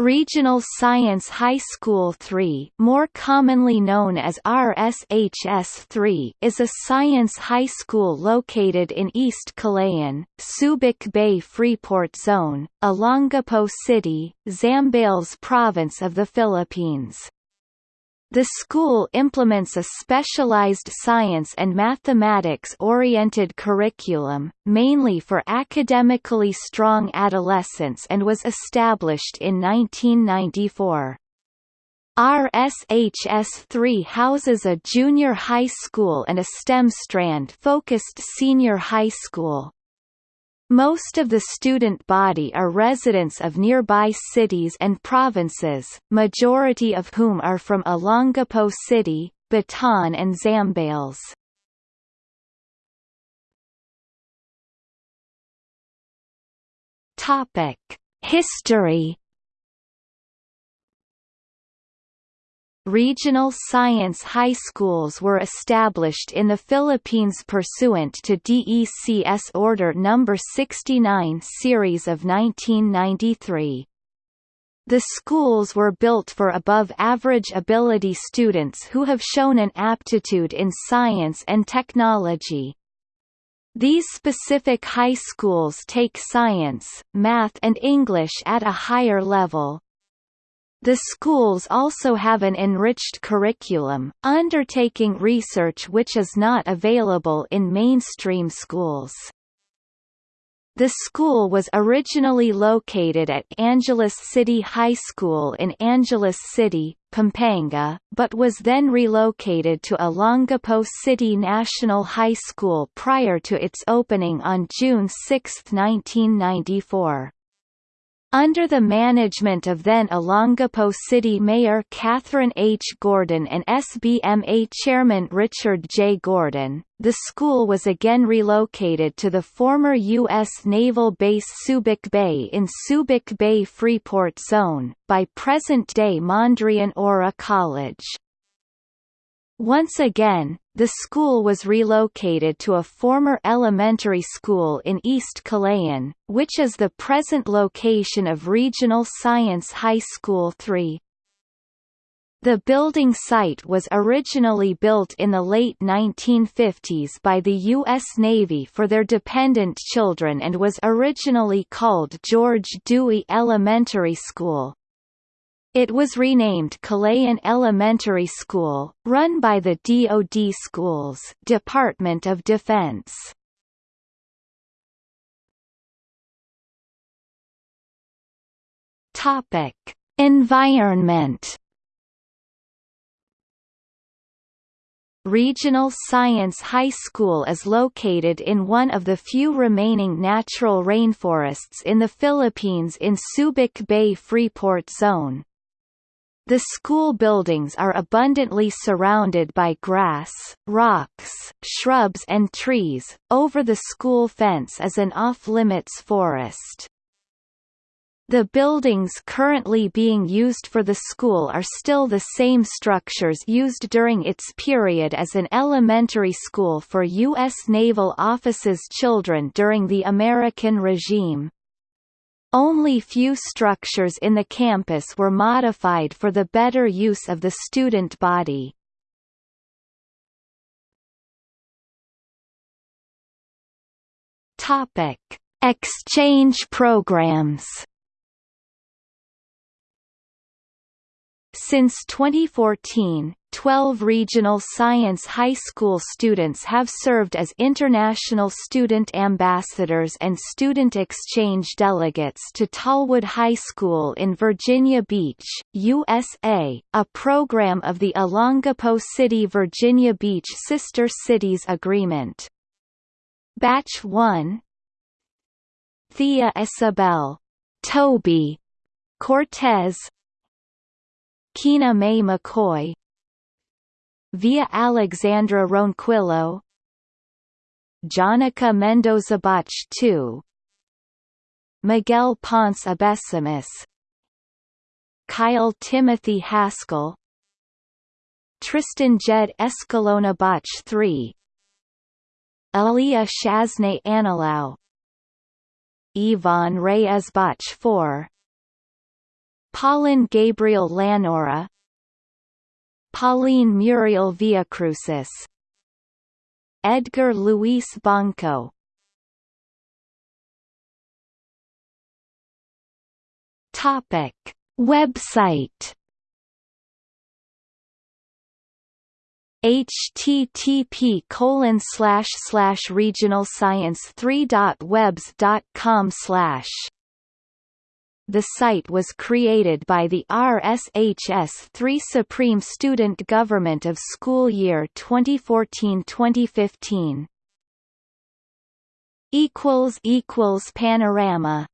Regional Science High School 3 more commonly known as RSHS 3 is a science high school located in East Kalayaan, Subic Bay Freeport Zone, Olongapo City, Zambales Province of the Philippines. The school implements a specialized science and mathematics-oriented curriculum, mainly for academically strong adolescents and was established in 1994. RSHS3 houses a junior high school and a STEM strand-focused senior high school. Most of the student body are residents of nearby cities and provinces, majority of whom are from Olongapo City, Bataan and Zambales. History Regional science high schools were established in the Philippines pursuant to DECS Order No. 69 Series of 1993. The schools were built for above-average ability students who have shown an aptitude in science and technology. These specific high schools take science, math and English at a higher level. The schools also have an enriched curriculum, undertaking research which is not available in mainstream schools. The school was originally located at Angeles City High School in Angeles City, Pampanga, but was then relocated to Olongapo City National High School prior to its opening on June 6, 1994. Under the management of then Olongapo City Mayor Catherine H. Gordon and SBMA Chairman Richard J. Gordon, the school was again relocated to the former U.S. Naval Base Subic Bay in Subic Bay Freeport Zone, by present-day Mondriaan Aura College. Once again, the school was relocated to a former elementary school in East Kalayaan, which is the present location of Regional Science High School 3. The building site was originally built in the late 1950s by the U.S. Navy for their dependent children and was originally called George Dewey Elementary School. It was renamed Kalayaan Elementary School, run by the DoD Schools Department of Defense. Topic: Environment Regional Science High School is located in one of the few remaining natural rainforests in the Philippines in Subic Bay Freeport Zone. The school buildings are abundantly surrounded by grass, rocks, shrubs and trees. Over the school fence is an off-limits forest. The buildings currently being used for the school are still the same structures used during its period as an elementary school for U.S. Naval Officers' children during the American regime. Only few structures in the campus were modified for the better use of the student body. Topic: Exchange programs. Since 2014, 12 regional science high school students have served as international student ambassadors and student exchange delegates to Tallwood High School in Virginia Beach, USA, a program of the Olongapo City Virginia Beach Sister Cities Agreement. Batch 1 Thea Isabel Toby Cortez Kina May McCoy Via Alexandra Ronquillo. Jonica Mendoza Bach II Miguel Ponce Abesimus Kyle Timothy Haskell. Tristan Jed Escalona Bach III Aliyah Shazne Anilau Yvonne Reyes Bach IV Paulin Gabriel Lanora Pauline Muriel Villacrucis Edgar Luis Banco. Topic. Website. Http colon slash slash regional science 3 dot webs dot com slash the site was created by the RSHS-3 Supreme Student Government of School Year 2014-2015. Panorama